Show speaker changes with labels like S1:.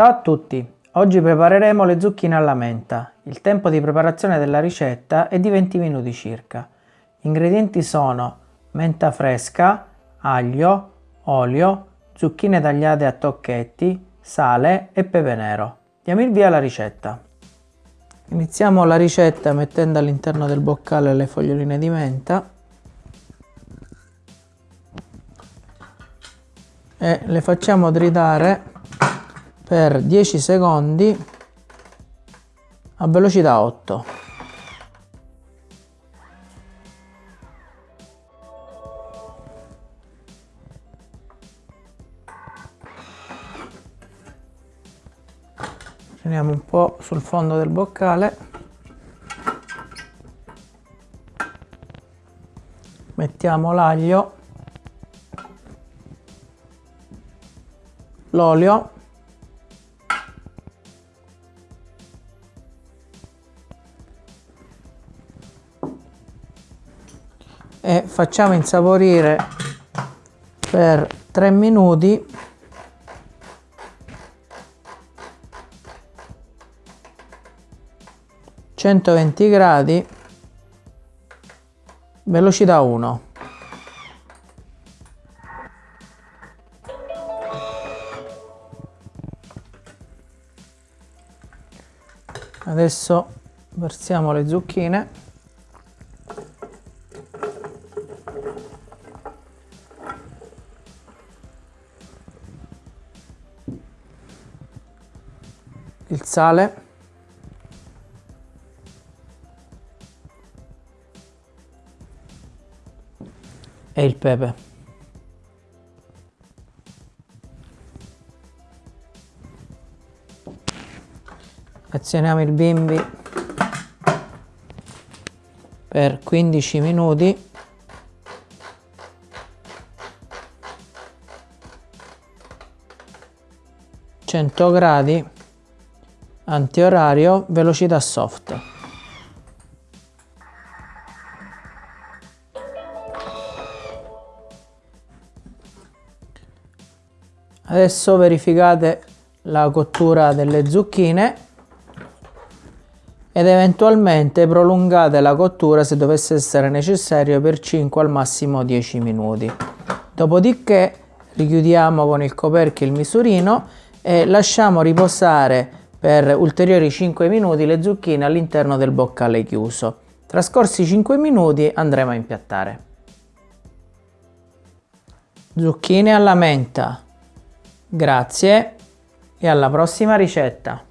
S1: Ciao a tutti! Oggi prepareremo le zucchine alla menta. Il tempo di preparazione della ricetta è di 20 minuti circa. Gli ingredienti sono menta fresca, aglio, olio, zucchine tagliate a tocchetti, sale e pepe nero. Diamo il via alla ricetta. Iniziamo la ricetta mettendo all'interno del boccale le foglioline di menta e le facciamo tritare per 10 secondi a velocità 8. Teniamo un po' sul fondo del boccale. Mettiamo l'aglio l'olio e facciamo insaporire per 3 minuti. centoventi gradi velocità 1 adesso versiamo le zucchine il sale. E il pepe. Azioniamo il bimbi per 15 minuti. Gradi antiorario velocità soft adesso verificate la cottura delle zucchine ed eventualmente prolungate la cottura se dovesse essere necessario per 5 al massimo 10 minuti. Dopodiché richiudiamo con il coperchio il misurino e lasciamo riposare per ulteriori 5 minuti le zucchine all'interno del boccale chiuso. Trascorsi 5 minuti andremo a impiattare. Zucchine alla menta. Grazie e alla prossima ricetta.